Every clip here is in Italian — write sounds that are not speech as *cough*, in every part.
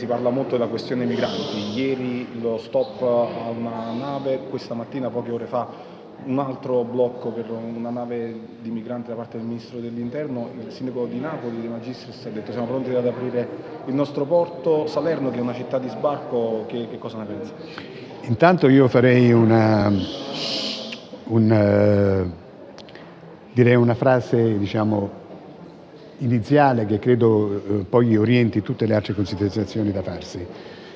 si parla molto della questione migranti, ieri lo stop a una nave, questa mattina poche ore fa un altro blocco per una nave di migranti da parte del Ministro dell'Interno, il sindaco di Napoli, De Magistris, ha detto siamo pronti ad aprire il nostro porto, Salerno che è una città di sbarco, che, che cosa ne pensa? Intanto io farei una, un, uh, una frase diciamo, iniziale che credo uh, poi orienti tutte le altre considerazioni da farsi,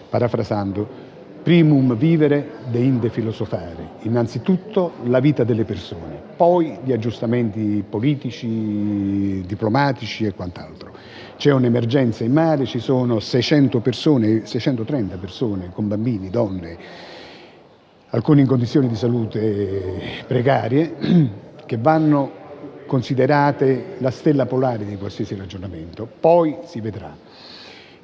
parafrasando Primum vivere, deinde filosofare. Innanzitutto la vita delle persone, poi gli aggiustamenti politici, diplomatici e quant'altro. C'è un'emergenza in mare, ci sono 600 persone, 630 persone con bambini, donne, alcuni in condizioni di salute precarie, che vanno considerate la stella polare di qualsiasi ragionamento. Poi si vedrà.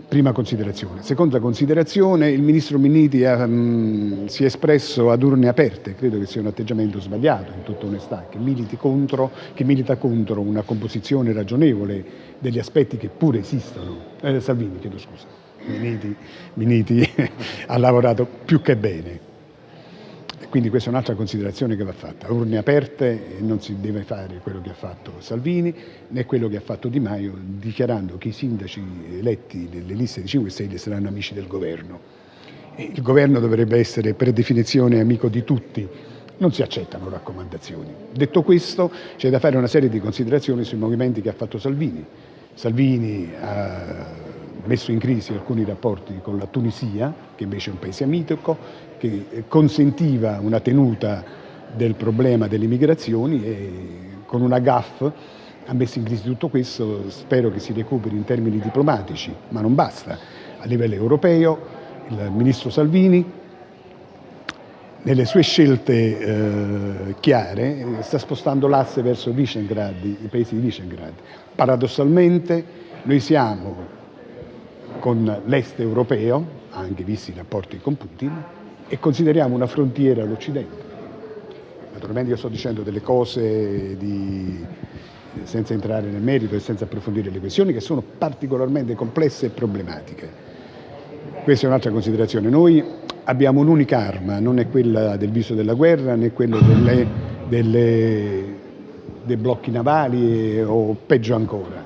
Prima considerazione. Seconda considerazione, il Ministro Minniti ha, mh, mm, si è espresso ad urne aperte, credo che sia un atteggiamento sbagliato in tutta onestà, che, contro, che milita contro una composizione ragionevole degli aspetti che pure esistono. Eh, Salvini, chiedo scusa, Minniti, Minniti *laughs* ha lavorato più che bene quindi questa è un'altra considerazione che va fatta. Urne aperte non si deve fare quello che ha fatto Salvini né quello che ha fatto Di Maio dichiarando che i sindaci eletti nelle liste di 5 Stelle saranno amici del governo. Il governo dovrebbe essere per definizione amico di tutti, non si accettano raccomandazioni. Detto questo c'è da fare una serie di considerazioni sui movimenti che ha fatto Salvini. Salvini ha messo in crisi alcuni rapporti con la Tunisia, che invece è un paese amico, che consentiva una tenuta del problema delle migrazioni e con una GAF ha messo in crisi tutto questo, spero che si recuperi in termini diplomatici, ma non basta. A livello europeo il ministro Salvini nelle sue scelte eh, chiare sta spostando l'asse verso i paesi di Visegrad. Paradossalmente noi siamo con l'est europeo, anche visti i rapporti con Putin, e consideriamo una frontiera all'Occidente. Naturalmente io sto dicendo delle cose di, senza entrare nel merito e senza approfondire le questioni che sono particolarmente complesse e problematiche. Questa è un'altra considerazione. Noi abbiamo un'unica arma, non è quella del viso della guerra né quella delle, delle, dei blocchi navali o peggio ancora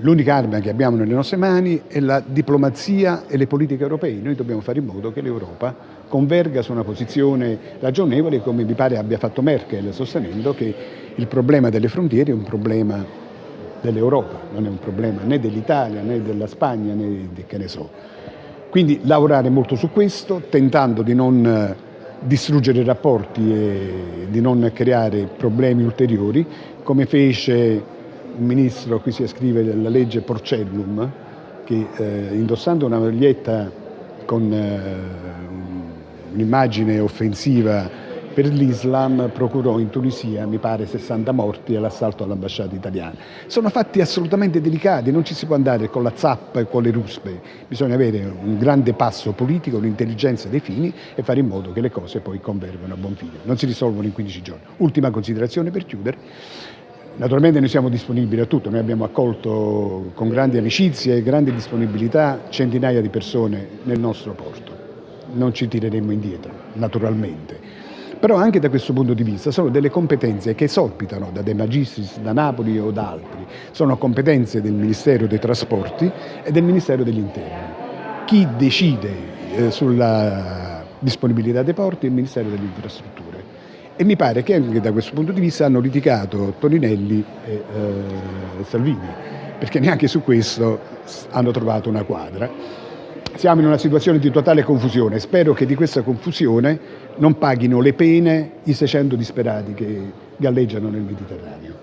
l'unica arma che abbiamo nelle nostre mani è la diplomazia e le politiche europee. Noi dobbiamo fare in modo che l'Europa converga su una posizione ragionevole come mi pare abbia fatto Merkel sostenendo che il problema delle frontiere è un problema dell'Europa, non è un problema né dell'Italia né della Spagna né di che ne so. Quindi lavorare molto su questo, tentando di non distruggere i rapporti e di non creare problemi ulteriori, come fece un ministro, qui si scrive la legge Porcellum, che eh, indossando una maglietta con eh, un'immagine offensiva per l'Islam procurò in Tunisia, mi pare, 60 morti all'assalto all'ambasciata italiana. Sono fatti assolutamente delicati, non ci si può andare con la zappa e con le ruspe, bisogna avere un grande passo politico, un'intelligenza dei fini e fare in modo che le cose poi convergano a buon fine. Non si risolvono in 15 giorni. Ultima considerazione per chiudere. Naturalmente noi siamo disponibili a tutto, noi abbiamo accolto con grandi amicizie e grande disponibilità centinaia di persone nel nostro porto. Non ci tireremo indietro, naturalmente. Però anche da questo punto di vista sono delle competenze che esorpitano da De Magistris, da Napoli o da altri. Sono competenze del Ministero dei Trasporti e del Ministero degli Interni. Chi decide eh, sulla disponibilità dei porti è il Ministero delle Infrastrutture e mi pare che anche da questo punto di vista hanno litigato Toninelli e eh, Salvini, perché neanche su questo hanno trovato una quadra. Siamo in una situazione di totale confusione, spero che di questa confusione non paghino le pene i 600 disperati che galleggiano nel Mediterraneo.